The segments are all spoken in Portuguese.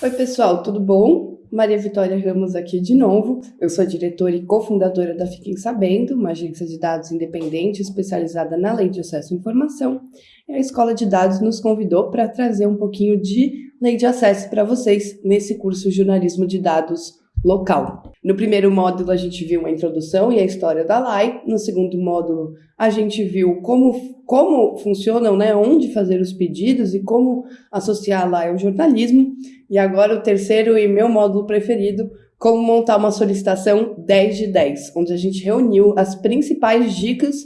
Oi, pessoal, tudo bom? Maria Vitória Ramos aqui de novo. Eu sou diretora e cofundadora da Fiquem Sabendo, uma agência de dados independente especializada na lei de acesso à informação. E a Escola de Dados nos convidou para trazer um pouquinho de lei de acesso para vocês nesse curso Jornalismo de Dados local. No primeiro módulo, a gente viu a introdução e a história da LAI. No segundo módulo, a gente viu como, como funcionam, né, onde fazer os pedidos e como associar a LAI ao jornalismo. E agora o terceiro e meu módulo preferido, como montar uma solicitação 10 de 10, onde a gente reuniu as principais dicas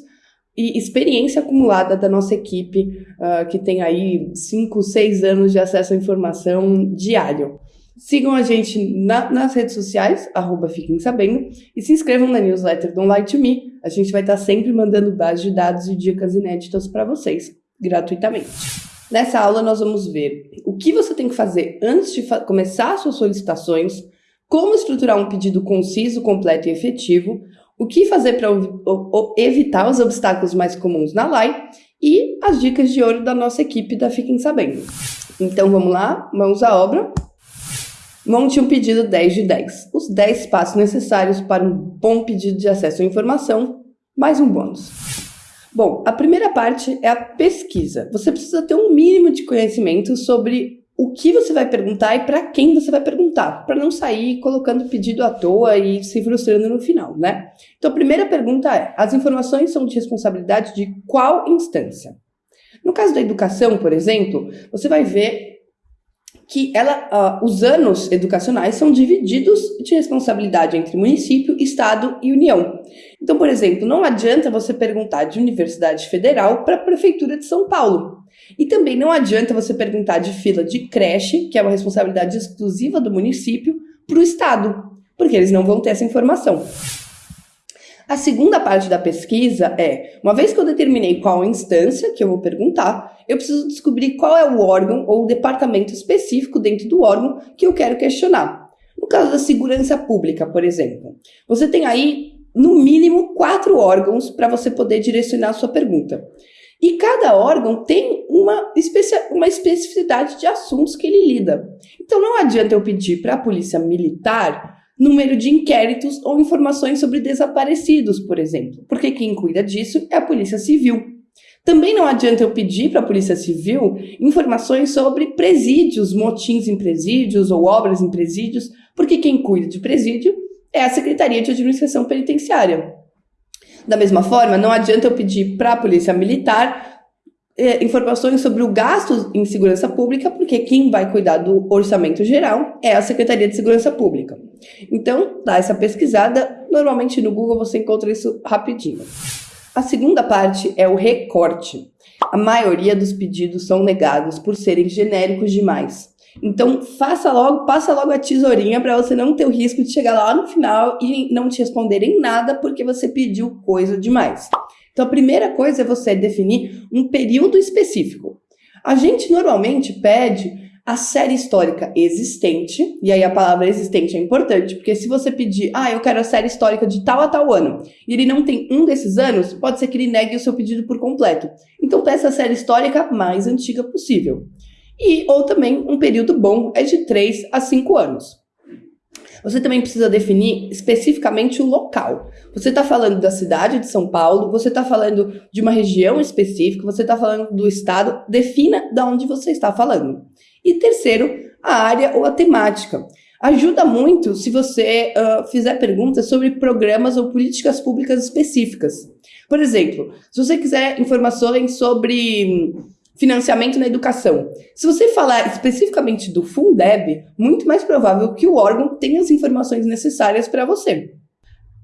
e experiência acumulada da nossa equipe, uh, que tem aí 5, 6 anos de acesso à informação diário. Sigam a gente na, nas redes sociais, arroba Fiquem Sabendo, e se inscrevam na newsletter Don't Lie to Me. A gente vai estar sempre mandando bases de dados e dicas inéditas para vocês, gratuitamente. Nessa aula, nós vamos ver o que você tem que fazer antes de começar suas solicitações, como estruturar um pedido conciso, completo e efetivo, o que fazer para evitar os obstáculos mais comuns na LAI e as dicas de ouro da nossa equipe da Fiquem Sabendo. Então vamos lá, mãos à obra. Monte um pedido 10 de 10. Os 10 passos necessários para um bom pedido de acesso à informação, mais um bônus. Bom, a primeira parte é a pesquisa. Você precisa ter um mínimo de conhecimento sobre o que você vai perguntar e para quem você vai perguntar, para não sair colocando pedido à toa e se frustrando no final, né? Então, a primeira pergunta é: as informações são de responsabilidade de qual instância? No caso da educação, por exemplo, você vai ver que ela, uh, os anos educacionais são divididos de responsabilidade entre município, estado e união. Então, por exemplo, não adianta você perguntar de Universidade Federal para a Prefeitura de São Paulo. E também não adianta você perguntar de fila de creche, que é uma responsabilidade exclusiva do município, para o estado, porque eles não vão ter essa informação. A segunda parte da pesquisa é, uma vez que eu determinei qual instância que eu vou perguntar, eu preciso descobrir qual é o órgão ou o departamento específico dentro do órgão que eu quero questionar. No caso da segurança pública, por exemplo, você tem aí, no mínimo, quatro órgãos para você poder direcionar a sua pergunta. E cada órgão tem uma, uma especificidade de assuntos que ele lida. Então não adianta eu pedir para a polícia militar número de inquéritos ou informações sobre desaparecidos, por exemplo, porque quem cuida disso é a Polícia Civil. Também não adianta eu pedir para a Polícia Civil informações sobre presídios, motins em presídios ou obras em presídios, porque quem cuida de presídio é a Secretaria de Administração Penitenciária. Da mesma forma, não adianta eu pedir para a Polícia Militar informações sobre o gasto em segurança pública, porque quem vai cuidar do orçamento geral é a Secretaria de Segurança Pública. Então, dá essa pesquisada, normalmente no Google você encontra isso rapidinho. A segunda parte é o recorte. A maioria dos pedidos são negados por serem genéricos demais. Então, faça logo, passa logo a tesourinha para você não ter o risco de chegar lá no final e não te responderem nada porque você pediu coisa demais. Então, a primeira coisa é você definir um período específico. A gente normalmente pede a série histórica existente, e aí a palavra existente é importante, porque se você pedir, ah, eu quero a série histórica de tal a tal ano, e ele não tem um desses anos, pode ser que ele negue o seu pedido por completo. Então peça a série histórica mais antiga possível. E, ou também, um período bom é de 3 a 5 anos. Você também precisa definir especificamente o local. Você está falando da cidade de São Paulo, você está falando de uma região específica, você está falando do estado, defina de onde você está falando. E terceiro, a área ou a temática. Ajuda muito se você uh, fizer perguntas sobre programas ou políticas públicas específicas. Por exemplo, se você quiser informações sobre financiamento na educação. Se você falar especificamente do Fundeb, muito mais provável que o órgão tenha as informações necessárias para você.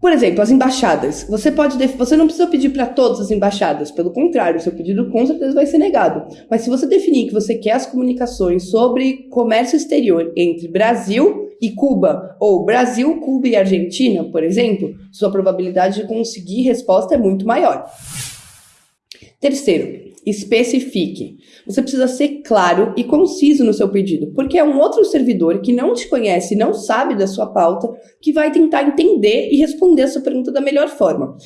Por exemplo, as embaixadas. Você pode você não precisa pedir para todas as embaixadas, pelo contrário, seu pedido com certeza vai ser negado. Mas se você definir que você quer as comunicações sobre comércio exterior entre Brasil e Cuba, ou Brasil, Cuba e Argentina, por exemplo, sua probabilidade de conseguir resposta é muito maior. Terceiro, especifique. Você precisa ser claro e conciso no seu pedido, porque é um outro servidor que não te conhece, não sabe da sua pauta, que vai tentar entender e responder a sua pergunta da melhor forma.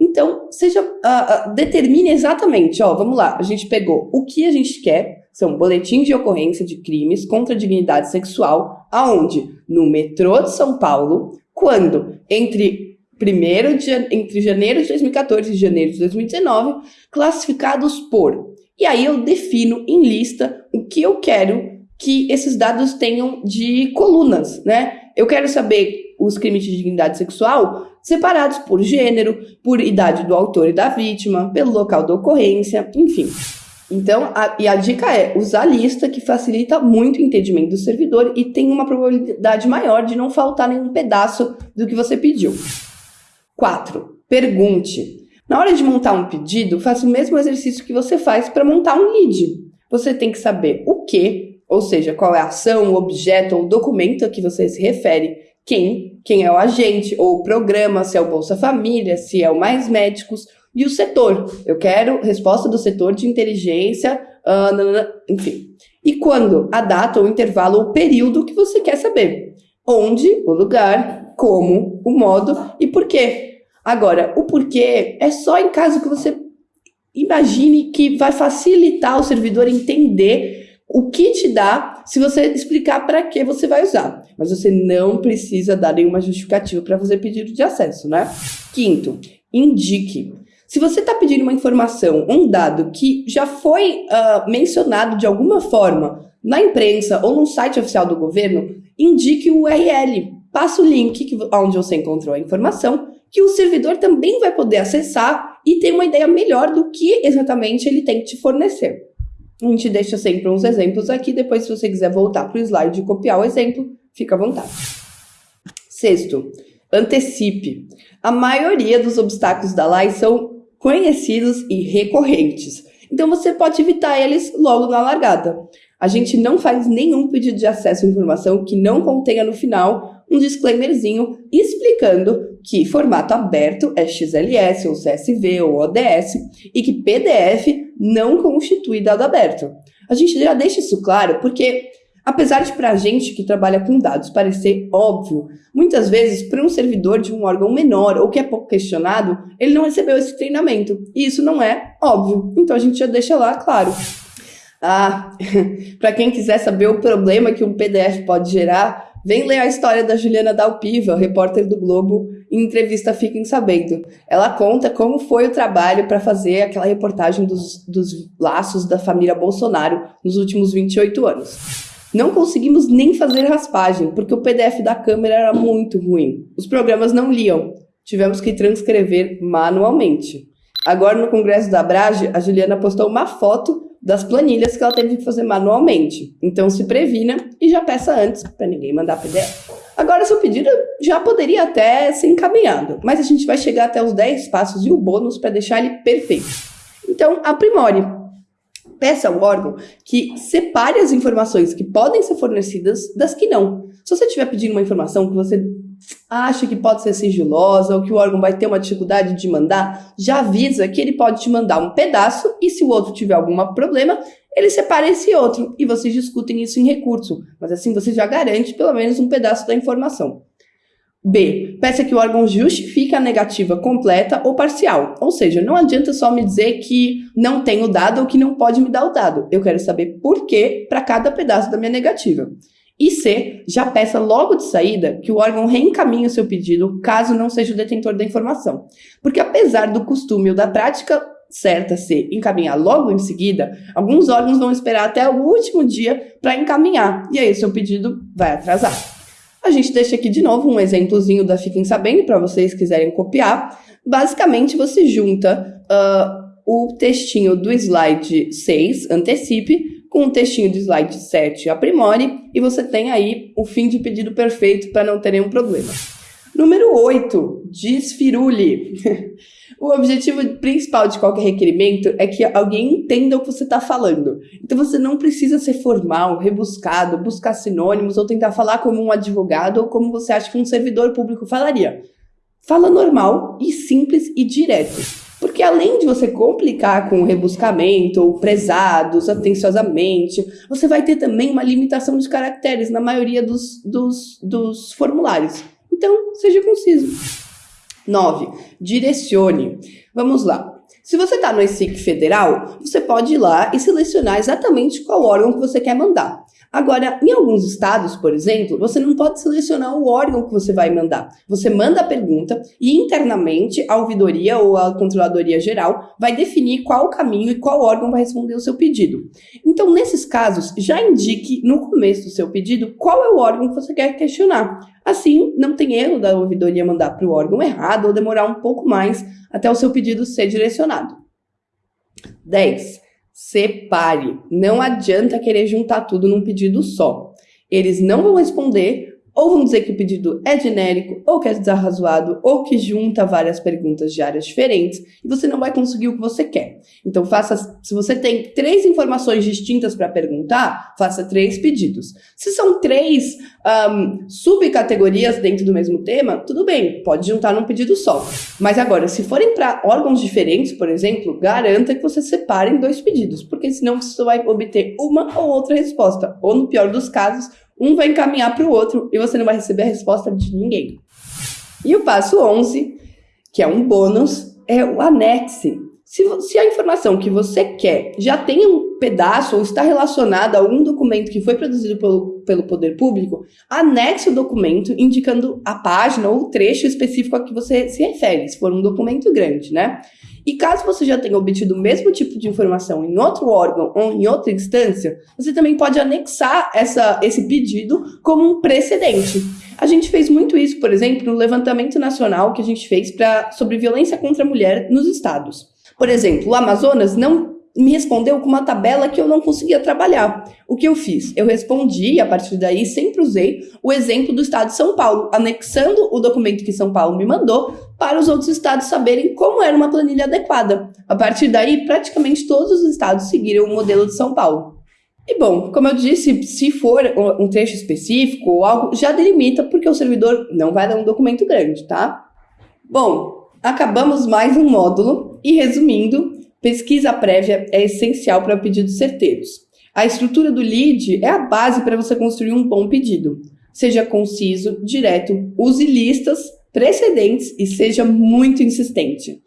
Então, seja, uh, uh, determine exatamente, ó, vamos lá, a gente pegou o que a gente quer, são boletins de ocorrência de crimes contra a dignidade sexual, aonde? No metrô de São Paulo, quando? Entre primeiro de, entre janeiro de 2014 e janeiro de 2019, classificados por. E aí eu defino em lista o que eu quero que esses dados tenham de colunas, né? Eu quero saber os crimes de dignidade sexual separados por gênero, por idade do autor e da vítima, pelo local da ocorrência, enfim. Então, a, e a dica é usar a lista, que facilita muito o entendimento do servidor e tem uma probabilidade maior de não faltar nenhum pedaço do que você pediu. 4. Pergunte. Na hora de montar um pedido, faça o mesmo exercício que você faz para montar um lead. Você tem que saber o que, ou seja, qual é a ação, o objeto ou documento a que você se refere, quem, quem é o agente ou o programa, se é o Bolsa Família, se é o Mais Médicos, e o setor. Eu quero resposta do setor de inteligência, uh, enfim. E quando? A data, o intervalo ou período que você quer saber. Onde, o lugar, como, o modo e por quê. Agora, o porquê é só em caso que você imagine que vai facilitar o servidor entender o que te dá se você explicar para que você vai usar. Mas você não precisa dar nenhuma justificativa para fazer pedido de acesso, né? Quinto, indique. Se você está pedindo uma informação, um dado que já foi uh, mencionado de alguma forma na imprensa ou no site oficial do governo, indique o URL. Passa o link onde você encontrou a informação, que o servidor também vai poder acessar e ter uma ideia melhor do que exatamente ele tem que te fornecer. A gente deixa sempre uns exemplos aqui, depois se você quiser voltar para o slide e copiar o exemplo, fica à vontade. Sexto, antecipe. A maioria dos obstáculos da LAI são conhecidos e recorrentes, então você pode evitar eles logo na largada. A gente não faz nenhum pedido de acesso à informação que não contenha no final um disclaimerzinho explicando que formato aberto é XLS ou CSV ou ODS e que PDF não constitui dado aberto. A gente já deixa isso claro porque, apesar de para a gente que trabalha com dados parecer óbvio, muitas vezes para um servidor de um órgão menor ou que é pouco questionado, ele não recebeu esse treinamento. E isso não é óbvio. Então a gente já deixa lá claro. Ah, para quem quiser saber o problema que um PDF pode gerar, vem ler a história da Juliana Dalpiva, repórter do Globo, em entrevista Fiquem Sabendo. Ela conta como foi o trabalho para fazer aquela reportagem dos, dos laços da família Bolsonaro nos últimos 28 anos. Não conseguimos nem fazer raspagem, porque o PDF da câmera era muito ruim. Os programas não liam. Tivemos que transcrever manualmente. Agora, no Congresso da Brage, a Juliana postou uma foto das planilhas que ela teve que fazer manualmente. Então se previna e já peça antes para ninguém mandar PDF. Agora, seu pedido já poderia até ser encaminhado, mas a gente vai chegar até os 10 passos e o bônus para deixar ele perfeito. Então, aprimore. Peça ao órgão que separe as informações que podem ser fornecidas das que não. Se você estiver pedindo uma informação que você acha que pode ser sigilosa ou que o órgão vai ter uma dificuldade de mandar, já avisa que ele pode te mandar um pedaço e se o outro tiver algum problema, ele separa esse outro e vocês discutem isso em recurso. Mas assim você já garante pelo menos um pedaço da informação. B. Peça que o órgão justifique a negativa completa ou parcial. Ou seja, não adianta só me dizer que não tem o dado ou que não pode me dar o dado. Eu quero saber por que para cada pedaço da minha negativa. E C, já peça logo de saída que o órgão reencaminhe o seu pedido caso não seja o detentor da informação. Porque apesar do costume ou da prática certa ser encaminhar logo em seguida, alguns órgãos vão esperar até o último dia para encaminhar, e aí o seu pedido vai atrasar. A gente deixa aqui de novo um exemplozinho da Fiquem Sabendo para vocês quiserem copiar. Basicamente, você junta uh, o textinho do slide 6, antecipe, com o textinho do slide 7 aprimore e você tem aí o fim de pedido perfeito para não ter nenhum problema. Número 8, desfirule. o objetivo principal de qualquer requerimento é que alguém entenda o que você está falando. Então você não precisa ser formal, rebuscado, buscar sinônimos ou tentar falar como um advogado ou como você acha que um servidor público falaria. Fala normal e simples e direto. Porque além de você complicar com rebuscamento, ou prezados, atenciosamente, você vai ter também uma limitação de caracteres na maioria dos, dos, dos formulários. Então, seja conciso. 9. Direcione. Vamos lá. Se você está no ESIC federal, você pode ir lá e selecionar exatamente qual órgão que você quer mandar. Agora, em alguns estados, por exemplo, você não pode selecionar o órgão que você vai mandar. Você manda a pergunta e internamente a ouvidoria ou a controladoria geral vai definir qual o caminho e qual órgão vai responder o seu pedido. Então, nesses casos, já indique no começo do seu pedido qual é o órgão que você quer questionar. Assim, não tem erro da ouvidoria mandar para o órgão errado ou demorar um pouco mais até o seu pedido ser direcionado. 10. Separe. Não adianta querer juntar tudo num pedido só. Eles não vão responder ou vão dizer que o pedido é genérico, ou que é desarrazoado, ou que junta várias perguntas de áreas diferentes, e você não vai conseguir o que você quer. Então, faça, se você tem três informações distintas para perguntar, faça três pedidos. Se são três um, subcategorias dentro do mesmo tema, tudo bem, pode juntar num pedido só. Mas agora, se forem para órgãos diferentes, por exemplo, garanta que você separe em dois pedidos, porque senão você vai obter uma ou outra resposta, ou no pior dos casos, um vai encaminhar para o outro e você não vai receber a resposta de ninguém. E o passo 11, que é um bônus, é o anexe. Se, se, a informação que você quer já tem um pedaço ou está relacionada a algum documento que foi produzido pelo, pelo poder público, anexe o documento indicando a página ou o trecho específico a que você se refere, se for um documento grande, né? E caso você já tenha obtido o mesmo tipo de informação em outro órgão ou em outra instância, você também pode anexar essa, esse pedido como um precedente. A gente fez muito isso, por exemplo, no levantamento nacional que a gente fez pra, sobre violência contra a mulher nos estados. Por exemplo, o Amazonas não me respondeu com uma tabela que eu não conseguia trabalhar. O que eu fiz? Eu respondi e a partir daí sempre usei o exemplo do estado de São Paulo, anexando o documento que São Paulo me mandou para os outros estados saberem como era uma planilha adequada. A partir daí, praticamente todos os estados seguiram o modelo de São Paulo. E bom, como eu disse, se for um trecho específico ou algo, já delimita porque o servidor não vai dar um documento grande, tá? Bom, acabamos mais um módulo e resumindo, Pesquisa prévia é essencial para pedidos certeiros. A estrutura do lead é a base para você construir um bom pedido. Seja conciso, direto, use listas, precedentes e seja muito insistente.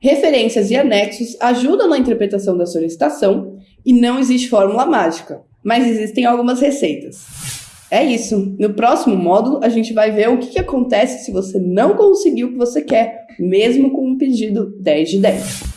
Referências e anexos ajudam na interpretação da solicitação e não existe fórmula mágica, mas existem algumas receitas. É isso. No próximo módulo, a gente vai ver o que, que acontece se você não conseguiu o que você quer, mesmo com um pedido 10 de 10.